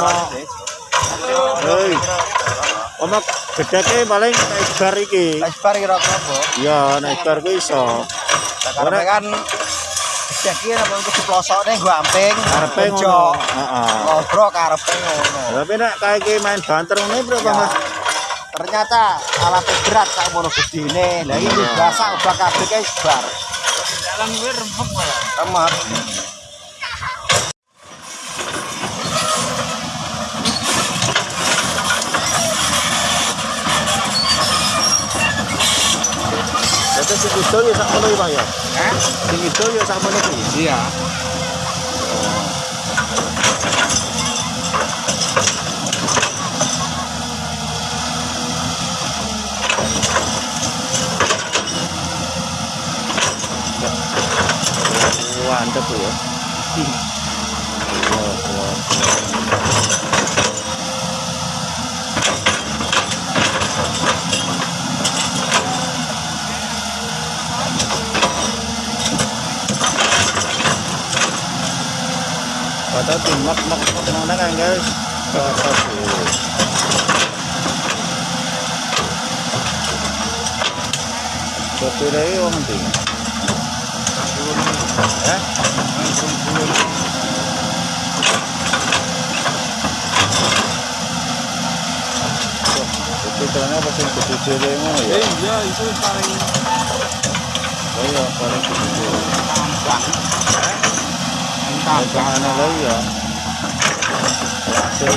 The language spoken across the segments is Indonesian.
pomo. Hei. Gedeke paling nek bar iki. Esbar kira-kira, Bu. Ya, nek bar ku iso. Karena kan Jadi apa itu di pelosoknya gue amping, Karepe ngono. Heeh. ngobrol karepe ngono. Tapi nek kayak iki main banter ngene bro, Ya, Mas. ternyata alatnya berat sak mono gedine. Lah iki biasa ubah kabeh kae bar. Dalam gue rempuk malah. Remet. Idol ya sak ngono iki, Pak ya. Hah? Sing idol ya sak ngono iki. Iya. Mantep tuh ya. Wah, Padahal di mak mak mak mana kan guys? Satu. Kopi lagi orang nanti. Eh? Kopi celana apa sih kopi cile ngono ya? Iya, itu paling Oh iya, paling kopi cile. Chana Loya. That's it,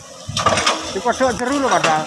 Dikodhok jeru lho padahal.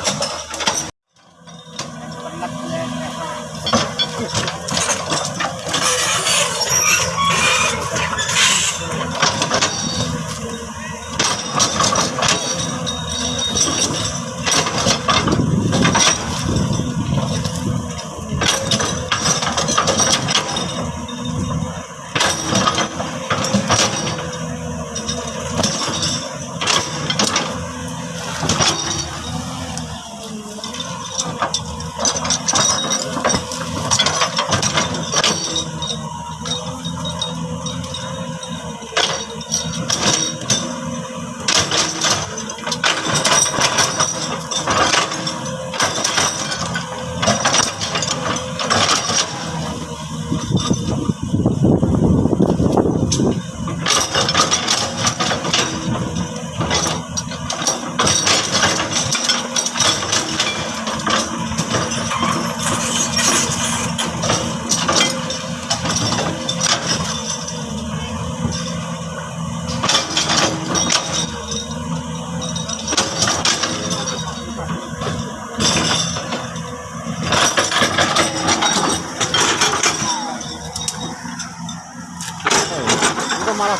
Itu malah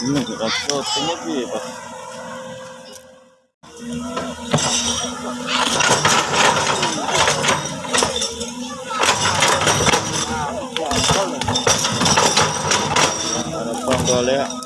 ini rasa tengah piye, Pak? Ada ponggol ya.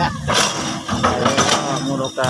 Ayo, muroka.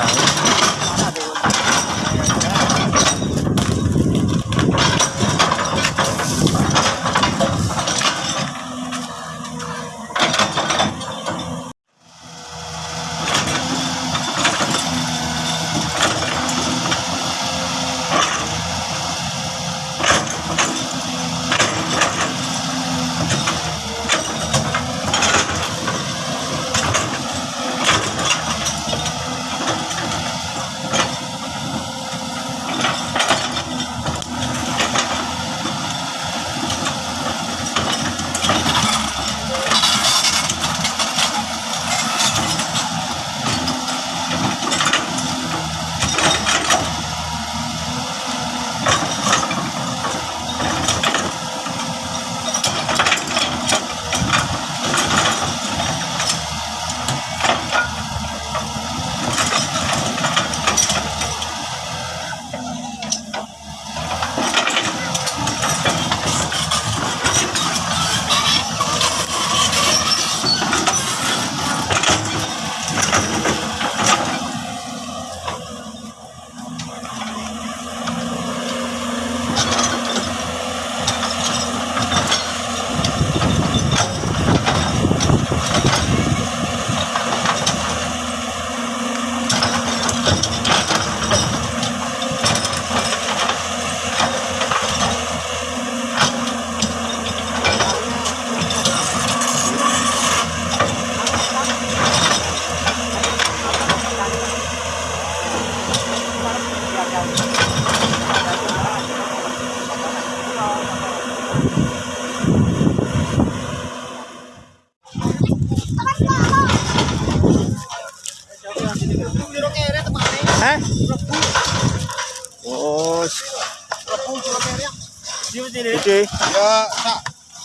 Oke. Ya, sak.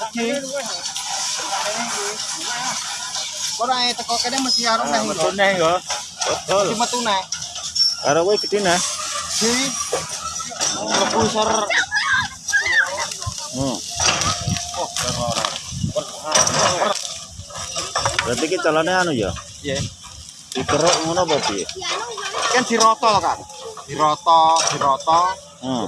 Oke. Kok ae teko kene mesti arep neh. Betul nih ya. Betul. Mesti metu neh. Karo kowe gede nah. Di. Hmm. Berarti ki calone anu ya. Iya. Dikeruk ngono apa piye? Kan diroto kan. Diroto, diroto. Hmm.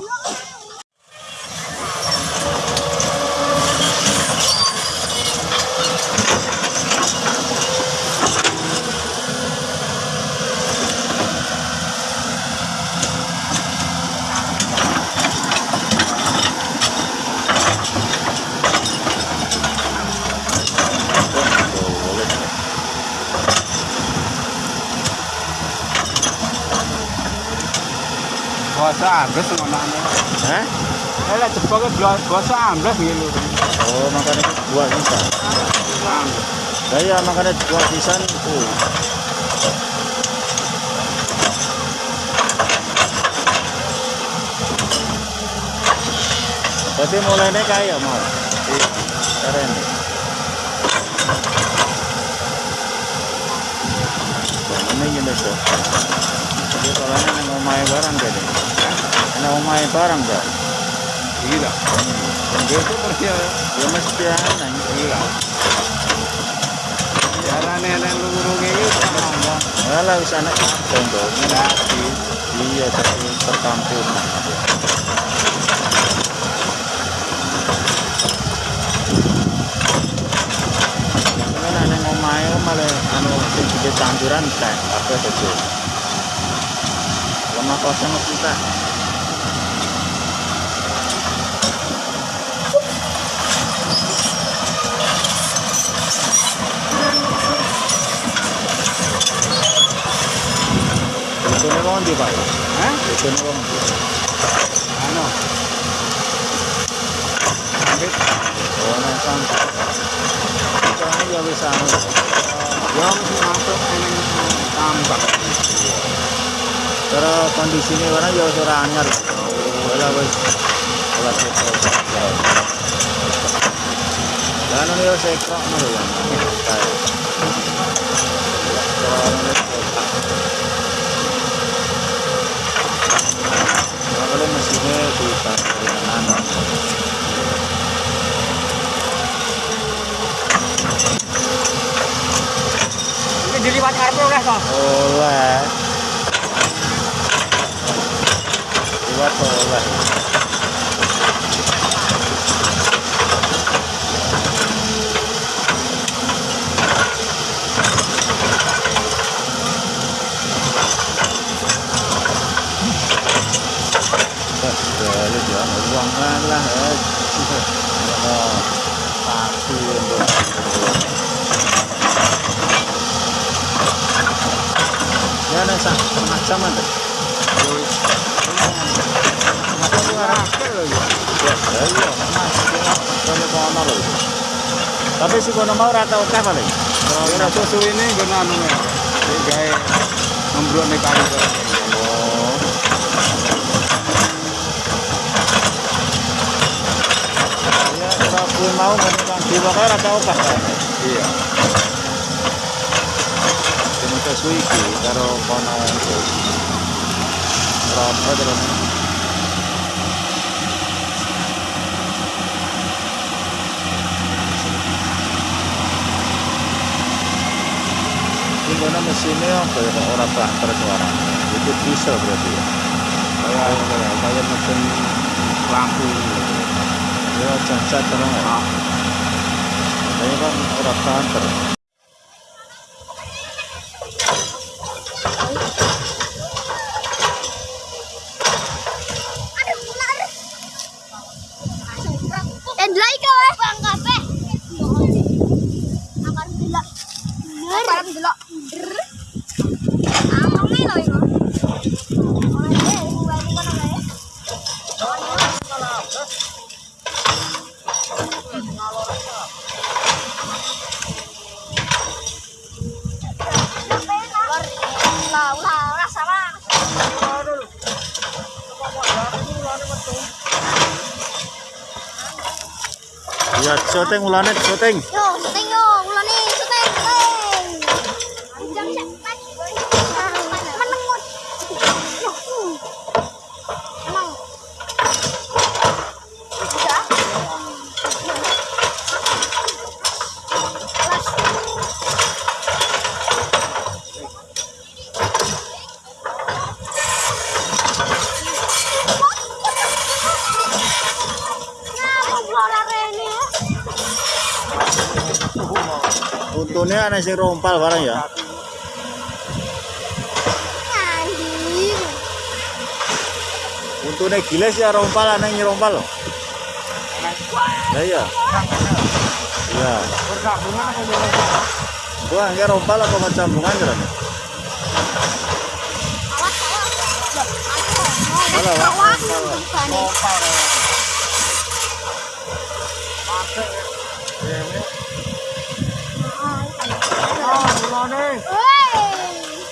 Basa ambles ngono. Hah? Eh lek jeboke basa ambles ngilu. Oh, buah sisa. Lah ya makanya buah sisa itu. Berarti mulainya kaya mau. Iya. Keren. Ini gini tuh. Kalau ini mau main barang jadi. Mau main barang gak? Gila. Itu pergi Ya mesti aneh. gila. Jarane nek lurung iki sama. Alah wis anak kampung dong. Iya, tapi nang omahe om malah anu sing gede tanduran teh apa saja kosong kita Itu nih mau di pak? Hah? Oh, nang Caranya ya bisa anu. Ya mesti masuk eneng tambak. Cara kondisinya orang ya ora anyar. Wala wis wala seto. Dan ini ya sekrok no ya. Kalau mesinnya di kanan. Ini diliwat karpe oleh toh. Oleh. Buat oleh. Lah. Pasti untuk Ya, sak setengah jam ada. Ya, ya. Kono kono lho. Tapi si kono mau rata oke paling. Ora susu ini nggon anu ya. Membruk nek kali. Oh. Ya, ora kuwi mau ngono kan di pokoke rata oke. Iya. Dene kesu iki karo kono. Rata terus. Ini kono mesinnya apa ya kok ora banter suara. Itu diesel berarti ya. Kayak kayak mesin lampu. Ya cacat terus ya. Ini kan ora banter. Aduh, benar. Dan lagi kau eh. Bang kafe. Akan delok. Akan delok. Amongnya loh ini. Lah, lah, lah sama. Ya syuting ulane syuting. Yo, syuting yo, ulane syuting, syuting. Jam siap, menengut. Yo, uh. Emang. Bisa? Kelas. Nah, keluar ini. Untune ana sing rompal barang ya. Anjing. Untune giles ya rompal ana yang rompal loh. Lah iya. Iya. Pergabungan apa ya? Gua nggak rompal apa macam bunga jalan. Awas, awas. Awas, bukan. Ah, mulane. đi Ui.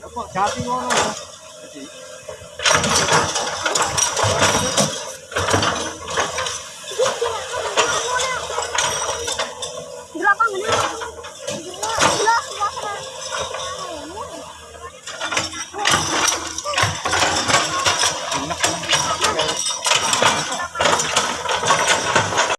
Nó còn chả tí ngon không